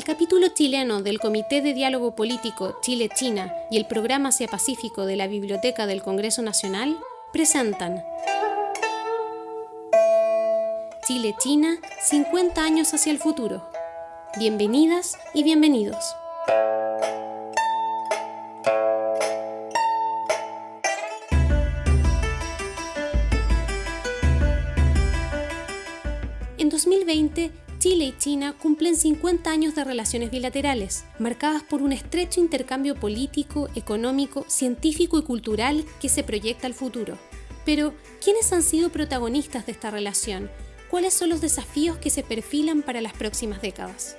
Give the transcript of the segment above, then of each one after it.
El capítulo chileno del Comité de Diálogo Político Chile-China y el Programa Asia-Pacífico de la Biblioteca del Congreso Nacional presentan Chile-China, 50 años hacia el futuro. Bienvenidas y bienvenidos. En 2020, Chile y China cumplen 50 años de relaciones bilaterales, marcadas por un estrecho intercambio político, económico, científico y cultural que se proyecta al futuro. Pero, ¿quiénes han sido protagonistas de esta relación? ¿Cuáles son los desafíos que se perfilan para las próximas décadas?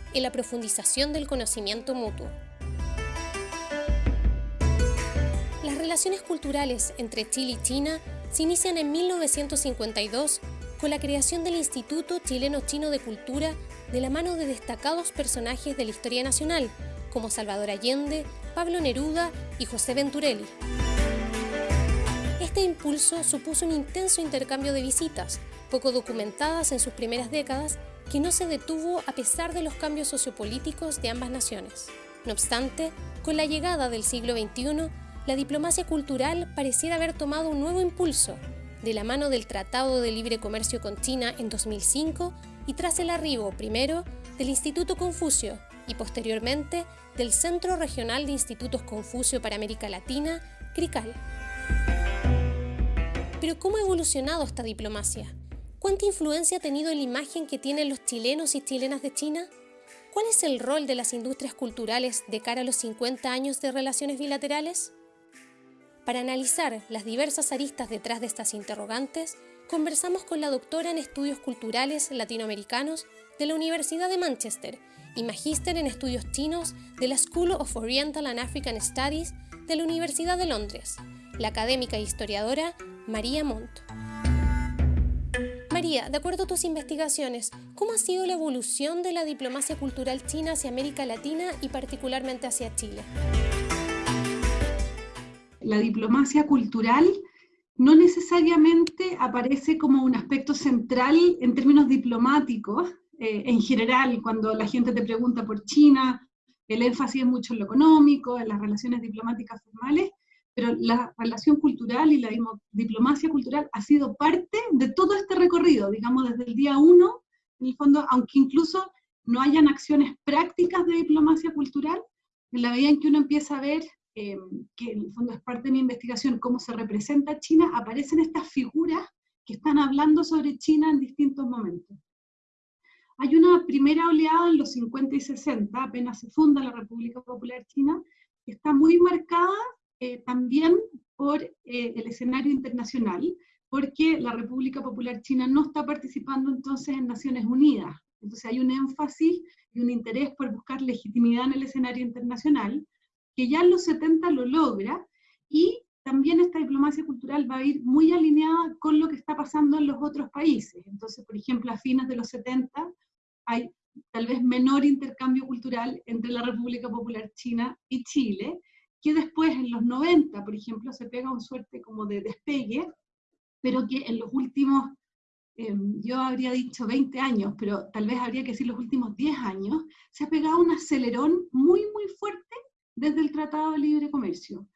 en la profundización del conocimiento mutuo. Las relaciones culturales entre Chile y China se inician en 1952 con la creación del Instituto Chileno-Chino de Cultura de la mano de destacados personajes de la historia nacional, como Salvador Allende, Pablo Neruda y José Venturelli. Este impulso supuso un intenso intercambio de visitas, poco documentadas en sus primeras décadas, que no se detuvo a pesar de los cambios sociopolíticos de ambas naciones. No obstante, con la llegada del siglo XXI, la diplomacia cultural pareciera haber tomado un nuevo impulso, de la mano del Tratado de Libre Comercio con China en 2005 y tras el arribo, primero, del Instituto Confucio y posteriormente del Centro Regional de Institutos Confucio para América Latina, CRICAL. Pero ¿cómo ha evolucionado esta diplomacia? ¿Cuánta influencia ha tenido en la imagen que tienen los chilenos y chilenas de China? ¿Cuál es el rol de las industrias culturales de cara a los 50 años de relaciones bilaterales? Para analizar las diversas aristas detrás de estas interrogantes, conversamos con la doctora en Estudios Culturales Latinoamericanos de la Universidad de Manchester y magíster en Estudios Chinos de la School of Oriental and African Studies de la Universidad de Londres, la académica e historiadora María Montt. María, de acuerdo a tus investigaciones, ¿cómo ha sido la evolución de la diplomacia cultural china hacia América Latina y particularmente hacia Chile? La diplomacia cultural no necesariamente aparece como un aspecto central en términos diplomáticos. Eh, en general, cuando la gente te pregunta por China, el énfasis es mucho en lo económico, en las relaciones diplomáticas formales, pero la relación cultural y la diplomacia cultural ha sido parte de todo este recorrido, digamos, desde el día uno, en el fondo, aunque incluso no hayan acciones prácticas de diplomacia cultural, en la medida en que uno empieza a ver, eh, que en el fondo es parte de mi investigación, cómo se representa China, aparecen estas figuras que están hablando sobre China en distintos momentos. Hay una primera oleada en los 50 y 60, apenas se funda la República Popular China, que está muy marcada eh, también por eh, el escenario internacional, porque la República Popular China no está participando entonces en Naciones Unidas. Entonces hay un énfasis y un interés por buscar legitimidad en el escenario internacional, que ya en los 70 lo logra, y también esta diplomacia cultural va a ir muy alineada con lo que está pasando en los otros países. Entonces, por ejemplo, a fines de los 70 hay tal vez menor intercambio cultural entre la República Popular China y Chile, que después en los 90, por ejemplo, se pega un suerte como de despegue, pero que en los últimos, em, yo habría dicho 20 años, pero tal vez habría que decir los últimos 10 años, se ha pegado un acelerón muy, muy fuerte desde el Tratado de Libre Comercio.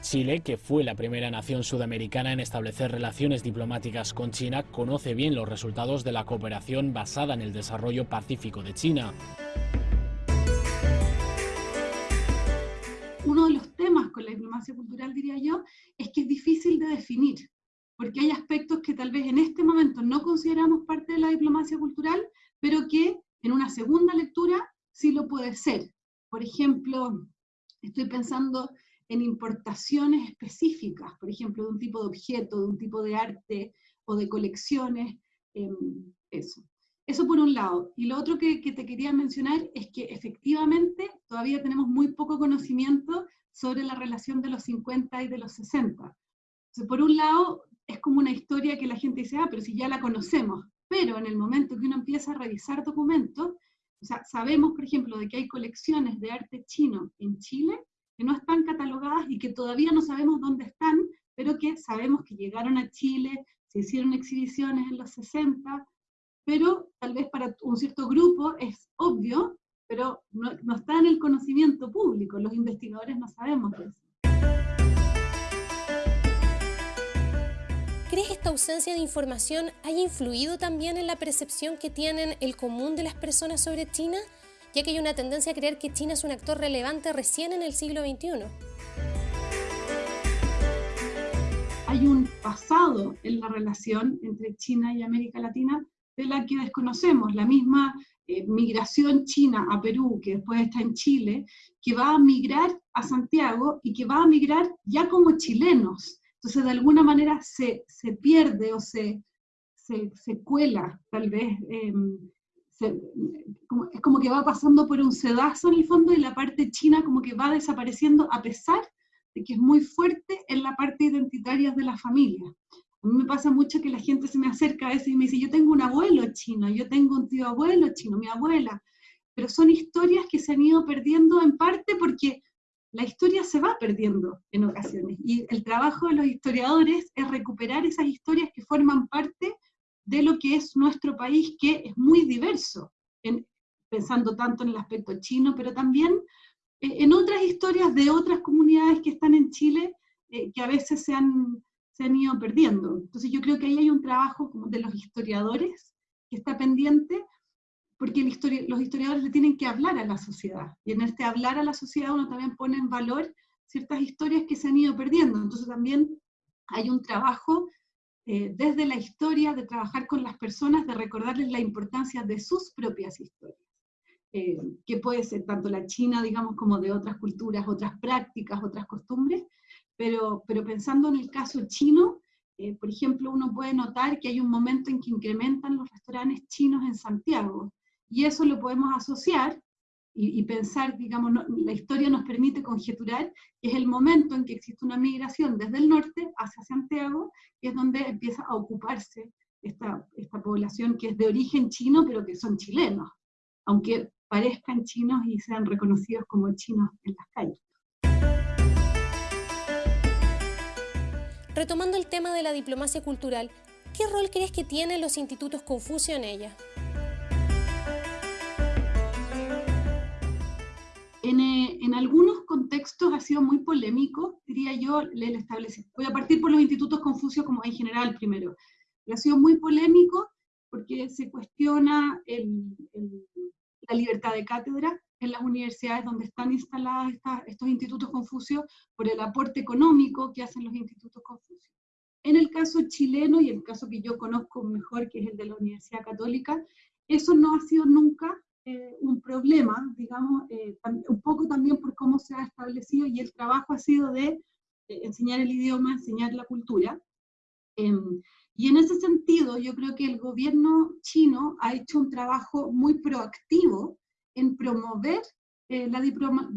Chile, que fue la primera nación sudamericana en establecer relaciones diplomáticas con China, conoce bien los resultados de la cooperación basada en el desarrollo pacífico de China. Uno de los temas con la diplomacia cultural, diría yo, es que es difícil de definir, porque hay aspectos que tal vez en este momento no consideramos parte de la diplomacia cultural, pero que en una segunda lectura sí lo puede ser. Por ejemplo, estoy pensando en importaciones específicas, por ejemplo, de un tipo de objeto, de un tipo de arte o de colecciones, em, eso. Eso por un lado. Y lo otro que, te quería mencionar es que efectivamente todavía tenemos muy poco conocimiento sobre la relación de los 50 y de los 60. por un lado, es como una historia que la gente dice, ah, pero si ya la conocemos. Pero en el momento que uno empieza a revisar documentos, o sea, sabemos, por ejemplo, de que hay colecciones de arte chino en Chile que no están catalogadas y que todavía no sabemos dónde están, pero que sabemos que llegaron a Chile, se hicieron exhibiciones en los 60, pero tal vez para un cierto grupo es obvio, pero no, no está en el conocimiento público, los investigadores no sabemos de eso. ¿Crees que esta ausencia de información haya influido también en la percepción que tienen el común de las personas sobre China? Ya que hay una tendencia a creer que China es un actor relevante recién en el siglo XXI. Hay un pasado en la relación entre China y América Latina de la que desconocemos, la misma eh, migración china a Perú, que después está en Chile, que va a migrar a Santiago y que va a migrar ya como chilenos. Entonces, de alguna manera se, se pierde o se, se, se, cuela, tal vez, em, es como que va pasando por un sedazo en el fondo y la parte china como que va desapareciendo a pesar de que es muy fuerte en la parte identitaria de la familia. A mí me pasa mucho que la gente se me acerca a veces y me dice, yo tengo un abuelo chino, yo tengo un tío abuelo chino, mi abuela, pero son historias que se han ido perdiendo en parte porque la historia se va perdiendo en ocasiones. Y el trabajo de los historiadores es recuperar esas historias que forman parte de lo que es nuestro país, que es muy diverso, pensando tanto en el aspecto chino, pero también eh, en otras historias de otras comunidades que están en Chile, eh, que a veces se han se han ido perdiendo. Entonces yo creo que ahí hay un trabajo de los historiadores que está pendiente, porque los historiadores le tienen que hablar a la sociedad, y en este hablar a la sociedad uno también pone en valor ciertas historias que se han ido perdiendo. Entonces también hay un trabajo eh, desde la historia de trabajar con las personas, de recordarles la importancia de sus propias historias. Eh, que puede ser tanto la china, digamos, como de otras culturas, otras prácticas, otras costumbres, pero, pensando en el caso chino, eh, por ejemplo, uno puede notar que hay un momento en que incrementan los restaurantes chinos en Santiago, y eso lo podemos asociar y, pensar, digamos, la historia nos permite conjeturar que es el momento en que existe una migración desde el norte hacia Santiago, que es donde empieza a ocuparse esta, esta población que es de origen chino, pero que son chilenos, aunque parezcan chinos y sean reconocidos como chinos en las calles. Retomando el tema de la diplomacia cultural, ¿qué rol crees que tienen los institutos Confucio en ella? Eh, en, algunos contextos ha sido muy polémico, diría yo, el establecer. Voy a partir por los institutos Confucio como en general primero. Ha sido muy polémico porque se cuestiona la libertad de cátedra, en las universidades donde están instalados estos institutos Confucio por el aporte económico que hacen los institutos. En el caso chileno, y el caso que yo conozco mejor, que es el de la Universidad Católica, eso no ha sido nunca eh, un problema, digamos, eh, un poco también por cómo se ha establecido y el trabajo ha sido de eh, enseñar el idioma, enseñar la cultura. Em, y en ese sentido, yo creo que el gobierno chino ha hecho un trabajo muy proactivo en promover eh, la,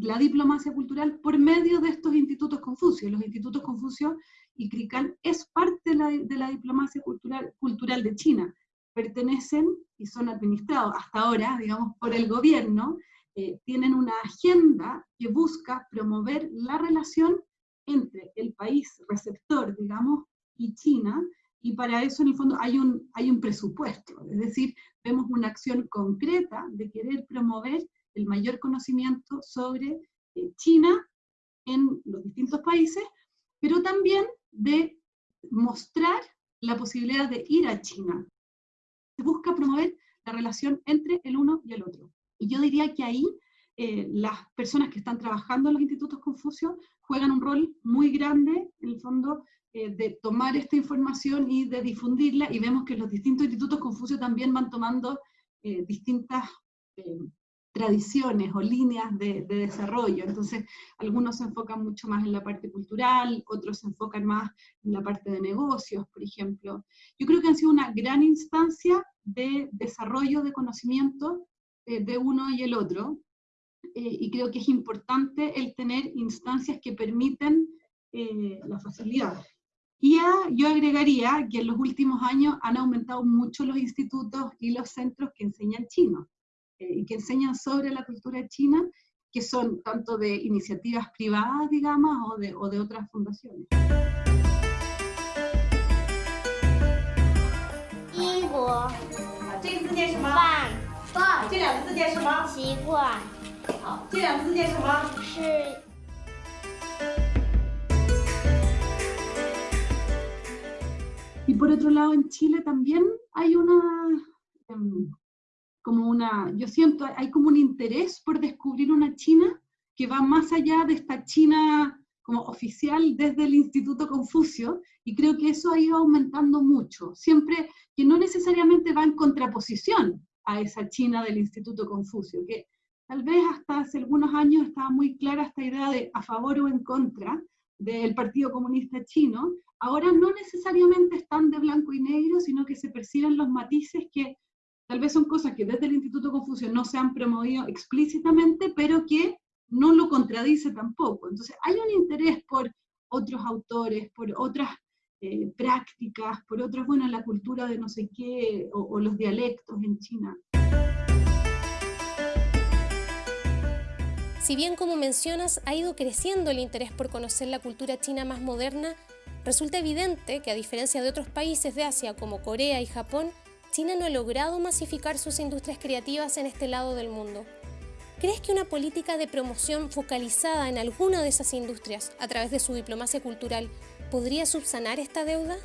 la, diplomacia cultural por medio de estos institutos Confucio. Los institutos Confucio y CRICAL es parte de la, de la diplomacia cultural, cultural de China. Pertenecen y son administrados hasta ahora, digamos, por el gobierno, eh, tienen una agenda que busca promover la relación entre el país receptor, digamos, y China, y para eso en el fondo hay un, hay un presupuesto, es decir, vemos una acción concreta de querer promover el mayor conocimiento sobre eh, China en los distintos países, pero también de mostrar la posibilidad de ir a China. Se busca promover la relación entre el uno y el otro. Y yo diría que ahí eh, las personas que están trabajando en los institutos Confucio juegan un rol muy grande, en el fondo, eh, de tomar esta información y de difundirla, y vemos que los distintos institutos Confucio también van tomando eh, distintas tradiciones o líneas de, desarrollo. Entonces, algunos se enfocan mucho más en la parte cultural, otros se enfocan más en la parte de negocios, por ejemplo. Yo creo que han sido una gran instancia de desarrollo de conocimiento eh, de uno y el otro, eh, y creo que es importante el tener instancias que permiten eh, la facilidad. Y yo agregaría que en los últimos años han aumentado mucho los institutos y los centros que enseñan chino y que enseñan sobre la cultura china, que son tanto de iniciativas privadas, digamos, o de, o de otras fundaciones. Y por otro lado, en Chile también hay una, em, como una, yo siento, hay como un interés por descubrir una China que va más allá de esta China como oficial desde el Instituto Confucio, y creo que eso ha ido aumentando mucho, siempre que no necesariamente va en contraposición a esa China del Instituto Confucio, que tal vez hasta hace algunos años estaba muy clara esta idea de a favor o en contra del Partido Comunista Chino, ahora no necesariamente están de blanco y negro, sino que se perciben los matices que tal vez son cosas que desde el Instituto Confucio no se han promovido explícitamente, pero que no lo contradice tampoco. Entonces hay un interés por otros autores, por otras eh, prácticas, por otros, bueno, la cultura de no sé qué, o los dialectos en China. Si bien, como mencionas, ha ido creciendo el interés por conocer la cultura china más moderna, resulta evidente que a diferencia de otros países de Asia como Corea y Japón, China no ha logrado masificar sus industrias creativas en este lado del mundo. ¿Crees que una política de promoción focalizada en alguna de esas industrias a través de su diplomacia cultural podría subsanar esta deuda?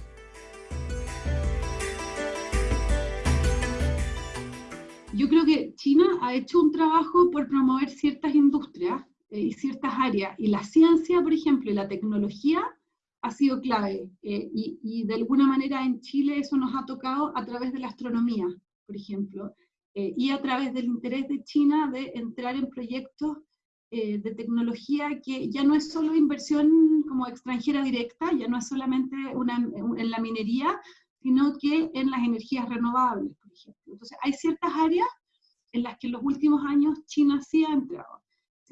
Yo creo que China ha hecho un trabajo por promover ciertas industrias eh, y ciertas áreas, y la ciencia, por ejemplo, y la tecnología ha sido clave, eh, y, de alguna manera en Chile eso nos ha tocado a través de la astronomía, por ejemplo, eh, y a través del interés de China de entrar en proyectos de tecnología que ya no es solo inversión como extranjera directa, ya no es solamente una, en la minería, sino que en las energías renovables, por ejemplo. Entonces, hay ciertas áreas en las que en los últimos años China sí ha entrado.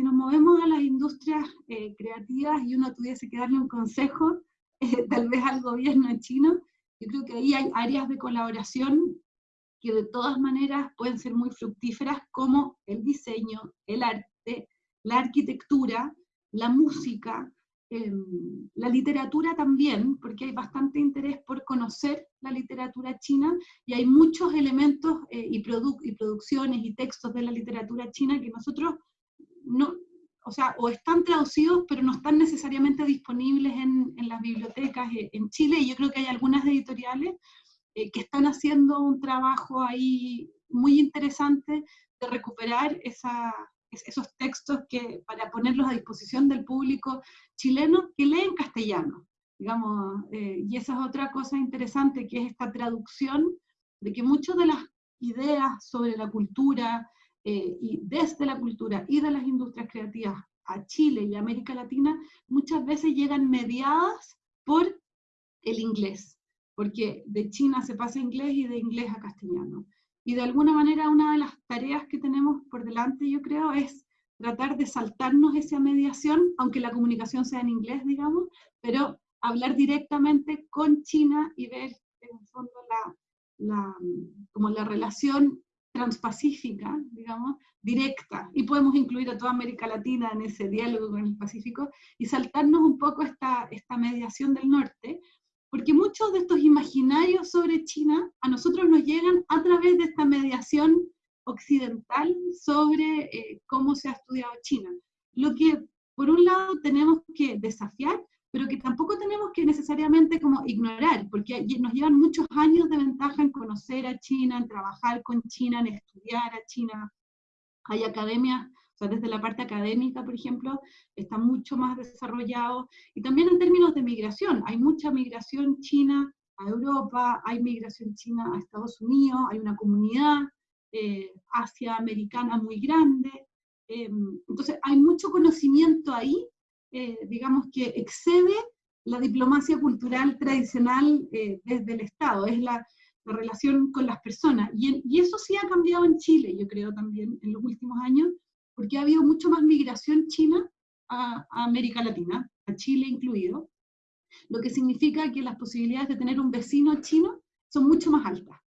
Si nos movemos a las industrias eh, creativas y uno tuviese que darle un consejo, eh, tal vez al gobierno chino, yo creo que ahí hay áreas de colaboración que de todas maneras pueden ser muy fructíferas, como el diseño, el arte, la arquitectura, la música, Em, la literatura también, porque hay bastante interés por conocer la literatura china y hay muchos elementos eh, y, y producciones y textos de la literatura china que nosotros no, o sea, o están traducidos, pero no están necesariamente disponibles en, en las bibliotecas eh, en Chile, y yo creo que hay algunas editoriales eh, que están haciendo un trabajo ahí muy interesante de recuperar esa, esos textos que, para ponerlos a disposición del público chileno que lee en castellano, digamos, eh, y esa es otra cosa interesante, que es esta traducción de que muchas de las ideas sobre la cultura, eh, y desde la cultura y de las industrias creativas a Chile y América Latina, muchas veces llegan mediadas por el inglés, porque de China se pasa a inglés y de inglés a castellano. Y de alguna manera una de las tareas que tenemos por delante, yo creo, es tratar de saltarnos esa mediación, aunque la comunicación sea en inglés, digamos, pero hablar directamente con China y ver en el fondo la, como la relación transpacífica, digamos, directa, y podemos incluir a toda América Latina en ese diálogo con el Pacífico, y saltarnos un poco esta, esta mediación del norte, porque muchos de estos imaginarios sobre China a nosotros nos llegan a través de esta mediación occidental sobre eh, cómo se ha estudiado China. Lo que por un lado tenemos que desafiar, pero que tampoco tenemos que necesariamente como ignorar, porque nos llevan muchos años de ventaja en conocer a China, en trabajar con China, en estudiar a China. Hay academias desde la parte académica, por ejemplo, está mucho más desarrollado. Y también en términos de migración, hay mucha migración china a Europa, hay migración china a Estados Unidos, hay una comunidad eh, Asia americana muy grande. Em, entonces hay mucho conocimiento ahí, eh, digamos que excede la diplomacia cultural tradicional eh, desde el Estado, es la, relación con las personas. Y, y, eso sí ha cambiado en Chile, yo creo también, en los últimos años, porque ha habido mucho más migración china a, América Latina, a Chile incluido, lo que significa que las posibilidades de tener un vecino chino son mucho más altas.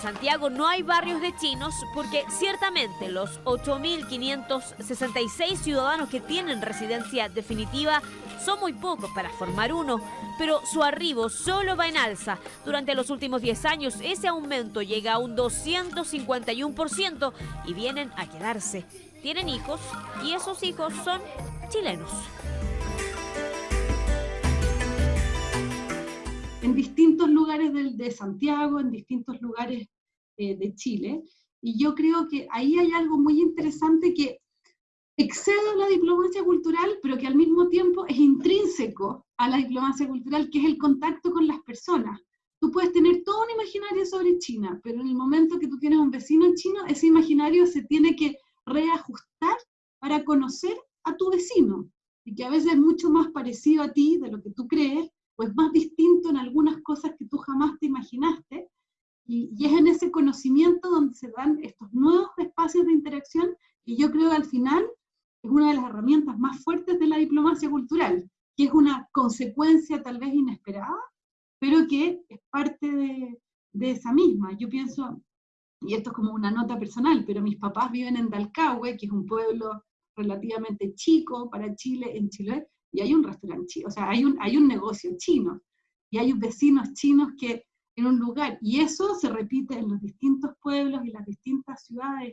En Santiago no hay barrios de chinos porque ciertamente los 8.566 ciudadanos que tienen residencia definitiva son muy pocos para formar uno, pero su arribo solo va en alza. Durante los últimos 10 años ese aumento llega a un 251% y vienen a quedarse. Tienen hijos y esos hijos son chilenos. En distintos lugares de, Santiago, en distintos lugares eh, de Chile, y yo creo que ahí hay algo muy interesante que excede la diplomacia cultural, pero que al mismo tiempo es intrínseco a la diplomacia cultural, que es el contacto con las personas. Tú puedes tener todo un imaginario sobre China, pero en el momento que tú tienes un vecino chino, ese imaginario se tiene que reajustar para conocer a tu vecino, y que a veces es mucho más parecido a ti de lo que tú crees, pues más distinto en algunas cosas que tú jamás te imaginaste, y, y es en ese conocimiento donde se dan estos nuevos espacios de interacción, y yo creo que al final es una de las herramientas más fuertes de la diplomacia cultural, que es una consecuencia tal vez inesperada, pero que es parte de, de esa misma. Yo pienso, y esto es como una nota personal, pero mis papás viven en Dalcahue, que es un pueblo relativamente chico para Chile, en Chile, y hay un restaurante chino, o sea, hay un, hay un negocio chino, y hay vecinos chinos que en un lugar, y eso se repite en los distintos pueblos y las distintas ciudades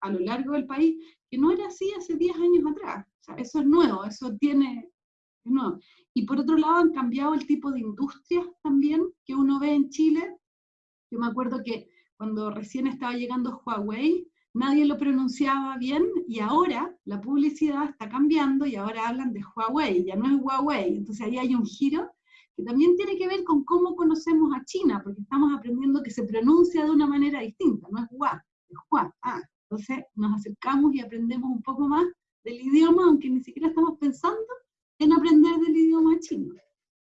a lo largo del país, que no era así hace 10 años atrás. O sea, eso es nuevo, eso tiene... nuevo. Y por otro lado han cambiado el tipo de industrias también que uno ve en Chile. Yo me acuerdo que cuando recién estaba llegando Huawei, nadie lo pronunciaba bien y ahora la publicidad está cambiando y ahora hablan de Huawei, ya no es Huawei. Entonces ahí hay un giro que también tiene que ver con cómo conocemos a China, porque estamos aprendiendo que se pronuncia de una manera distinta, no es Hua, es Hua. Ah, entonces nos acercamos y aprendemos un poco más del idioma, aunque ni siquiera estamos pensando en aprender del idioma chino.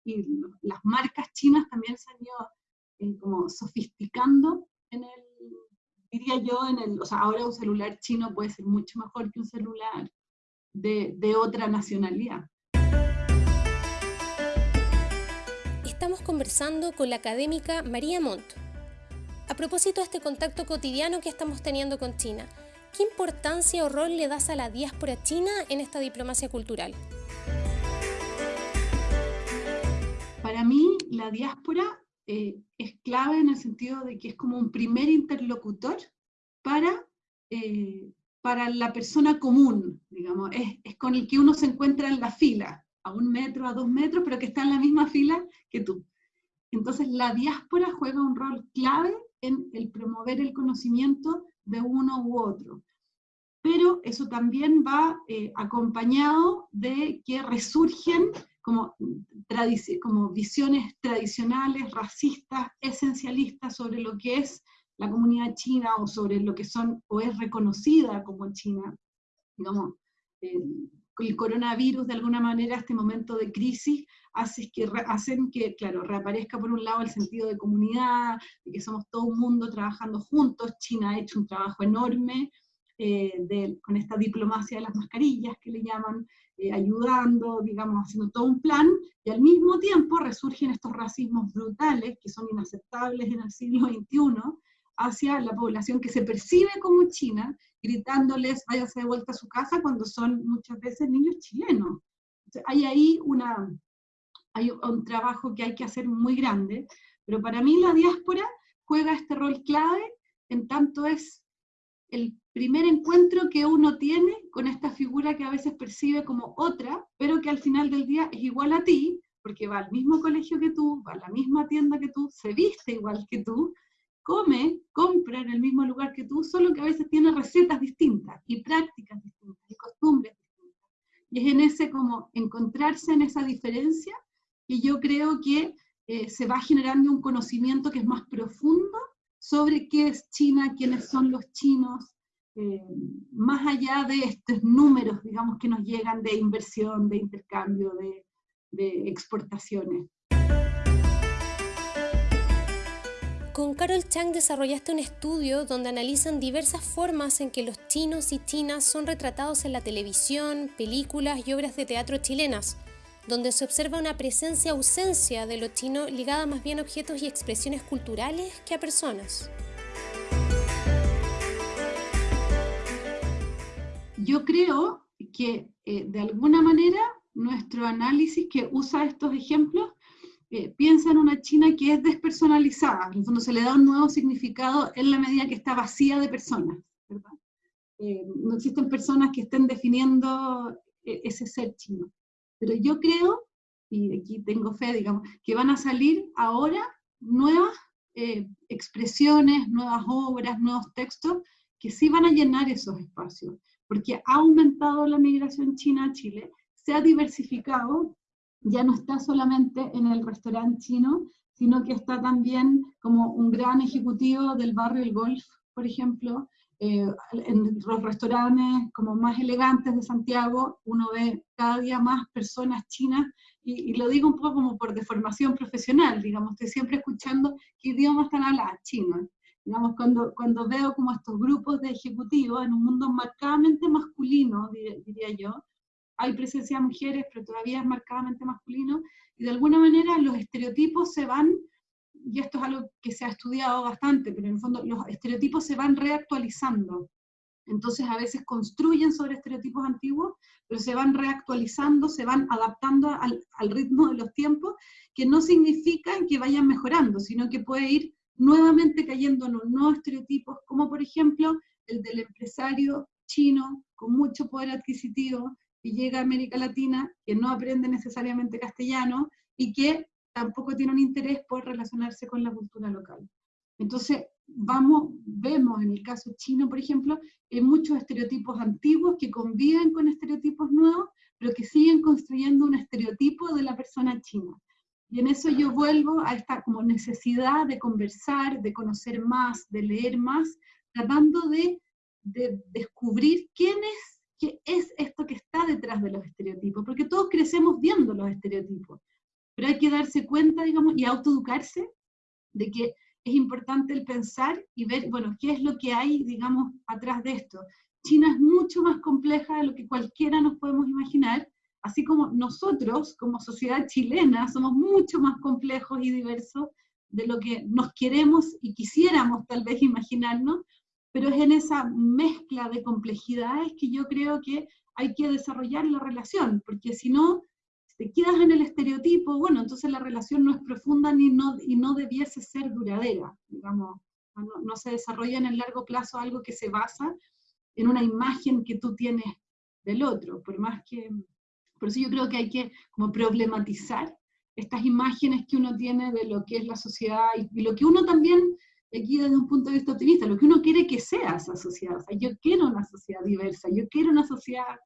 Y las marcas chinas también se han ido eh, como sofisticando en el, diría yo, en el, o sea, ahora un celular chino puede ser mucho mejor que un celular de, de otra nacionalidad. Estamos conversando con la académica María Montt, a propósito de este contacto cotidiano que estamos teniendo con China, ¿qué importancia o rol le das a la diáspora china en esta diplomacia cultural? Para mí, la diáspora eh, es clave en el sentido de que es como un primer interlocutor para, eh, para la persona común, digamos, es, es con el que uno se encuentra en la fila, a un metro, a dos metros, pero que está en la misma fila que tú. Entonces la diáspora juega un rol clave en el promover el conocimiento de uno u otro. Pero eso también va eh, acompañado de que resurgen como, como visiones tradicionales, racistas, esencialistas sobre lo que es la comunidad china o sobre lo que son o es reconocida como China. Digamos, eh, el coronavirus de alguna manera, este momento de crisis, hace que, hacen que, claro, reaparezca por un lado el sentido de comunidad, de que somos todo un mundo trabajando juntos, China ha hecho un trabajo enorme eh, con esta diplomacia de las mascarillas que le llaman, eh, ayudando, digamos, haciendo todo un plan, y al mismo tiempo resurgen estos racismos brutales que son inaceptables en el siglo XXI, hacia la población que se percibe como china, gritándoles váyase de vuelta a su casa cuando son muchas veces niños chilenos. hay ahí una, hay un trabajo que hay que hacer muy grande, pero para mí la diáspora juega este rol clave en tanto es el primer encuentro que uno tiene con esta figura que a veces percibe como otra, pero que al final del día es igual a ti, porque va al mismo colegio que tú, va a la misma tienda que tú, se viste igual que tú, come, compra en el mismo lugar que tú, solo que a veces tiene recetas distintas y prácticas distintas y costumbres distintas. Y es en ese como encontrarse en esa diferencia y yo creo que eh, se va generando un conocimiento que es más profundo sobre qué es China, quiénes son los chinos, eh, más allá de estos números, digamos, que nos llegan de inversión, de intercambio, de, de exportaciones. Con Carol Chang desarrollaste un estudio donde analizan diversas formas en que los chinos y chinas son retratados en la televisión, películas y obras de teatro chilenas, donde se observa una presencia-ausencia de lo chino ligada más bien a objetos y expresiones culturales que a personas. Yo creo que eh, de alguna manera nuestro análisis que usa estos ejemplos eh, piensa en una China que es despersonalizada, en el fondo se le da un nuevo significado en la medida que está vacía de personas, eh, no existen personas que estén definiendo ese ser chino. Pero yo creo, y aquí tengo fe, digamos, que van a salir ahora nuevas expresiones, nuevas obras, nuevos textos, que sí van a llenar esos espacios, porque ha aumentado la migración china a Chile, se ha diversificado ya no está solamente en el restaurante chino, sino que está también como un gran ejecutivo del barrio El Golf, por ejemplo, eh, en los restaurantes como más elegantes de Santiago, uno ve cada día más personas chinas, y, lo digo un poco como por deformación profesional, digamos, estoy siempre escuchando qué idioma están hablando, chino. Digamos, cuando, cuando veo como estos grupos de ejecutivos en un mundo marcadamente masculino, diría yo, hay presencia de mujeres, pero todavía es marcadamente masculino, y de alguna manera los estereotipos se van, y esto es algo que se ha estudiado bastante, pero en el fondo los estereotipos se van reactualizando. Entonces a veces construyen sobre estereotipos antiguos, pero se van reactualizando, se van adaptando al, al ritmo de los tiempos, que no significan que vayan mejorando, sino que puede ir nuevamente cayendo en nuevos estereotipos, como por ejemplo el del empresario chino con mucho poder adquisitivo, y llega a América Latina, que no aprende necesariamente castellano y que tampoco tiene un interés por relacionarse con la cultura local. Entonces, vamos, vemos en el caso chino, por ejemplo, hay muchos estereotipos antiguos que conviven con estereotipos nuevos, pero que siguen construyendo un estereotipo de la persona china. Y en eso yo vuelvo a esta como necesidad de conversar, de conocer más, de leer más, tratando de, de descubrir quién es qué es esto que está detrás de los estereotipos, porque todos crecemos viendo los estereotipos, pero hay que darse cuenta, digamos, y autoeducarse de que es importante el pensar y ver, bueno, qué es lo que hay, digamos, atrás de esto. China es mucho más compleja de lo que cualquiera nos podemos imaginar, así como nosotros, como sociedad chilena, somos mucho más complejos y diversos de lo que nos queremos y quisiéramos tal vez imaginarnos, pero es en esa mezcla de complejidades que yo creo que hay que desarrollar la relación, porque si no, te quedas en el estereotipo, bueno, entonces la relación no es profunda ni no, y no debiese ser duradera, digamos, no, se desarrolla en el largo plazo algo que se basa en una imagen que tú tienes del otro, por más que, por eso yo creo que hay que como problematizar estas imágenes que uno tiene de lo que es la sociedad y lo que uno también aquí desde un punto de vista optimista, lo que uno quiere que sea esa sociedad. O sea, yo quiero una sociedad diversa, yo quiero una sociedad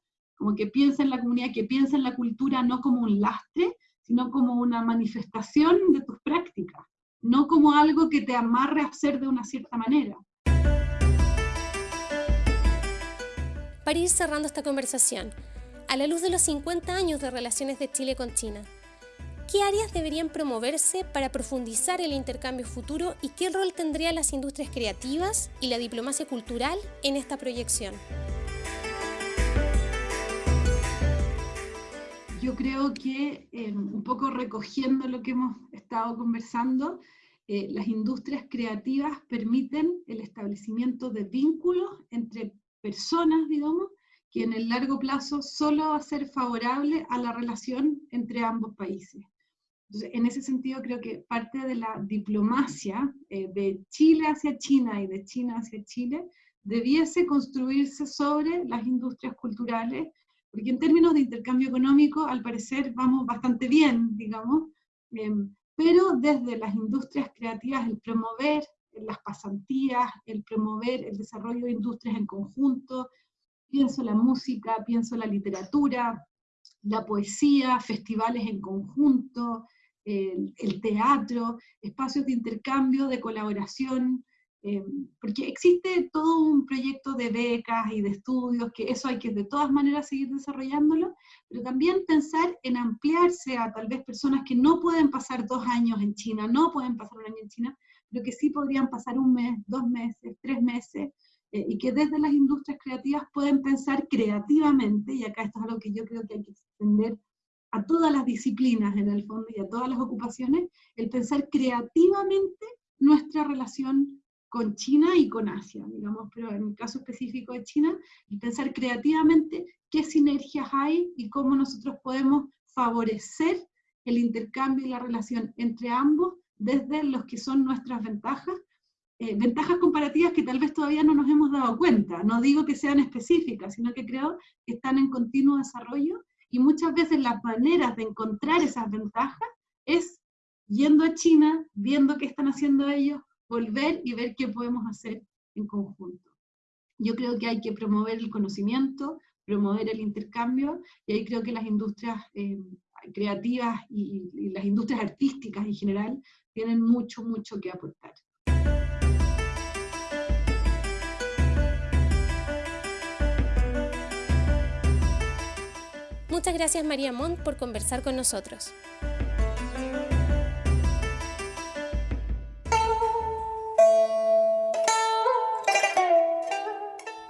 como que piensa en la comunidad, que piensa en la cultura no como un lastre, sino como una manifestación de tus prácticas, no como algo que te amarre a ser de una cierta manera. Para ir cerrando esta conversación, a la luz de los 50 años de relaciones de Chile con China, ¿Qué áreas deberían promoverse para profundizar el intercambio futuro y qué rol tendrían las industrias creativas y la diplomacia cultural en esta proyección? Yo creo que eh, un poco recogiendo lo que hemos estado conversando, eh, las industrias creativas permiten el establecimiento de vínculos entre personas, digamos, que en el largo plazo solo va a ser favorable a la relación entre ambos países. Entonces, en ese sentido, creo que parte de la diplomacia eh, de Chile hacia China y de China hacia Chile debiese construirse sobre las industrias culturales, porque en términos de intercambio económico, al parecer, vamos bastante bien, digamos, em, pero desde las industrias creativas, el promover las pasantías, el promover el desarrollo de industrias en conjunto, pienso la música, pienso la literatura, la poesía, festivales en conjunto, el, teatro, espacios de intercambio, de colaboración, eh, porque existe todo un proyecto de becas y de estudios, que eso hay que de todas maneras seguir desarrollándolo, pero también pensar en ampliarse a tal vez personas que no pueden pasar dos años en China, no pueden pasar un año en China, pero que sí podrían pasar un mes, dos meses, tres meses, eh, y que desde las industrias creativas pueden pensar creativamente, y acá esto es algo que yo creo que hay que extender a todas las disciplinas en el fondo y a todas las ocupaciones, el pensar creativamente nuestra relación con China y con Asia, digamos, pero en el caso específico de China, el pensar creativamente qué sinergias hay y cómo nosotros podemos favorecer el intercambio y la relación entre ambos desde los que son nuestras ventajas, eh, ventajas comparativas que tal vez todavía no nos hemos dado cuenta. No digo que sean específicas, sino que creo que están en continuo desarrollo y muchas veces las maneras de encontrar esas ventajas es yendo a China, viendo qué están haciendo ellos, volver y ver qué podemos hacer en conjunto. Yo creo que hay que promover el conocimiento, promover el intercambio, y ahí creo que las industrias eh, creativas y, y, las industrias artísticas en general tienen mucho, mucho que aportar. Muchas gracias María Montt por conversar con nosotros.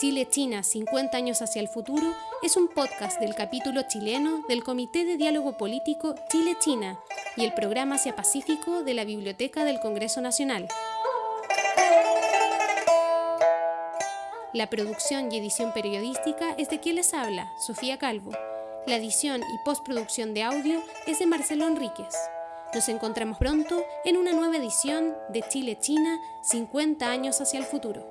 Chile-China 50 años hacia el futuro es un podcast del capítulo chileno del Comité de Diálogo Político Chile-China y el programa Asia Pacífico de la Biblioteca del Congreso Nacional. La producción y edición periodística es de quien les habla, Sofía Calvo. La edición y postproducción de audio es de Marcelo Enríquez. Nos encontramos pronto en una nueva edición de Chile-China 50 años hacia el futuro.